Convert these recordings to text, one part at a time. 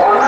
Amen.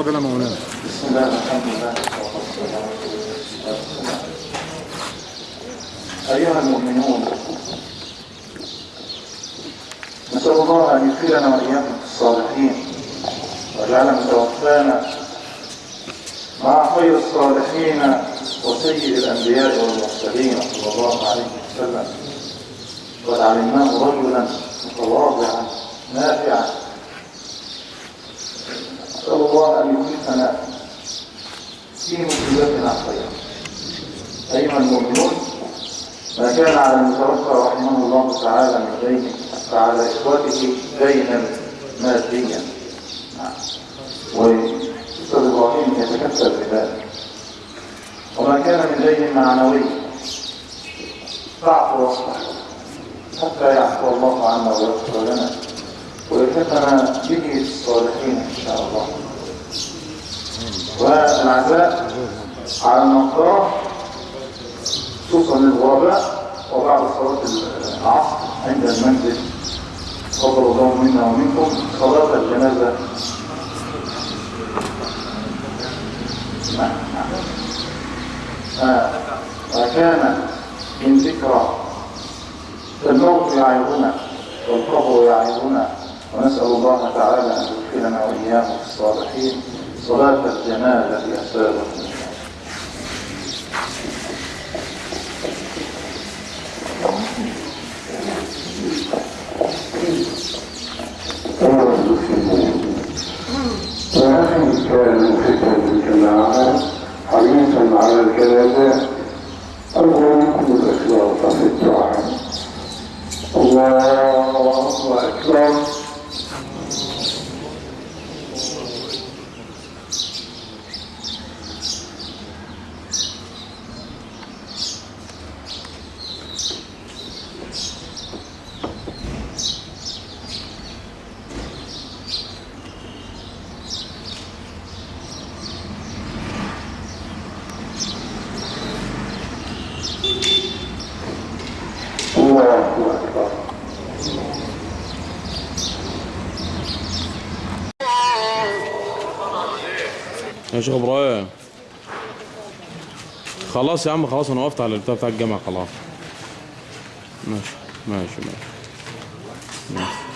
اتفضل يا مولانا بسم الله الحمد لله والصلاة والسلام. أيها المؤمنون نسأل الله أن يدخلنا وإياكم في الصالحين ويجعلنا متوفانا مع خير الصالحين وسيد الأنبياء والمرسلين صلى الله عليه وسلم قد علمناه رجلا متواضعا نافعا نسأل الله أن يكلفنا في مصيبتنا خيرا أيها المؤمنون ما كان على المتوفى رحمه الله تعالى من دين فعلى إخوته دينا ماديا. نعم. وأستاذ إبراهيم يتكفل بذلك. وما كان من دين معنوي فاعف واصفح حتى يعفو الله عنا ويغفر لنا. ويلحقنا به الصالحين إن شاء الله. والعزاء على المقام خصوصا للغرباء وبعد صلاة العصر عند المنزل تفضل الله منا ومنكم صلاة الجنازة. وكان من ذكرى الموت يعظنا والقبر يعظنا ونسأل الله تعالى أن يدخلنا وإياهم في الصالحين. صلاة الجنازة أسبابه وأخي كان فتنة الجماعة حريصا على في الدعاء. يا إبراهيم. خلاص يا عم خلاص أنا وقفت على البتاع بتاع الجامعة خلاص. ماشي ماشي ماشي ماشي.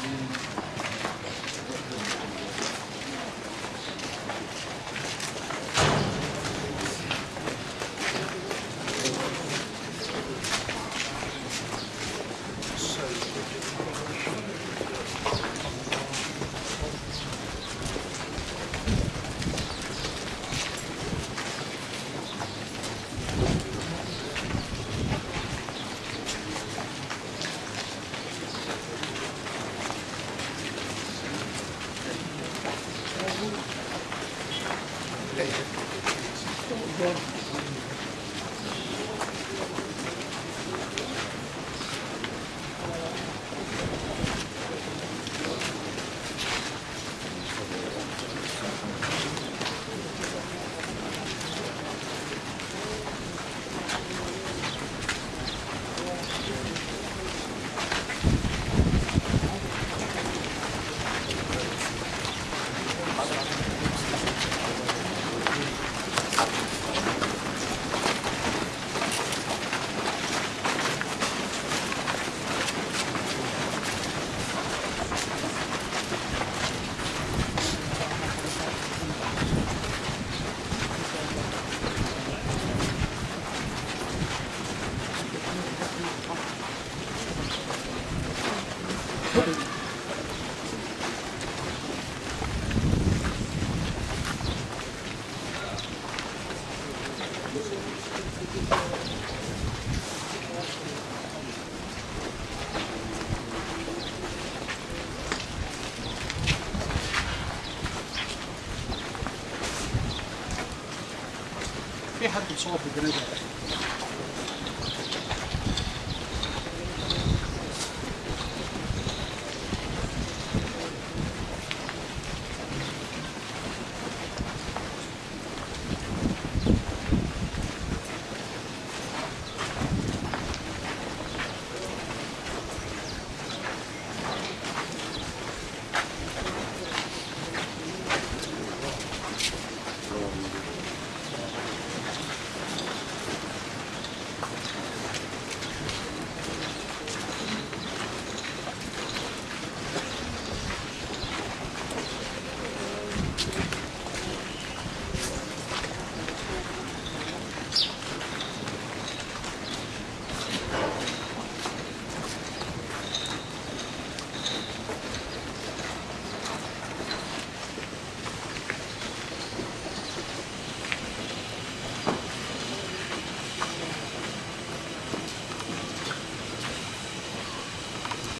في حد مصاب بجنازه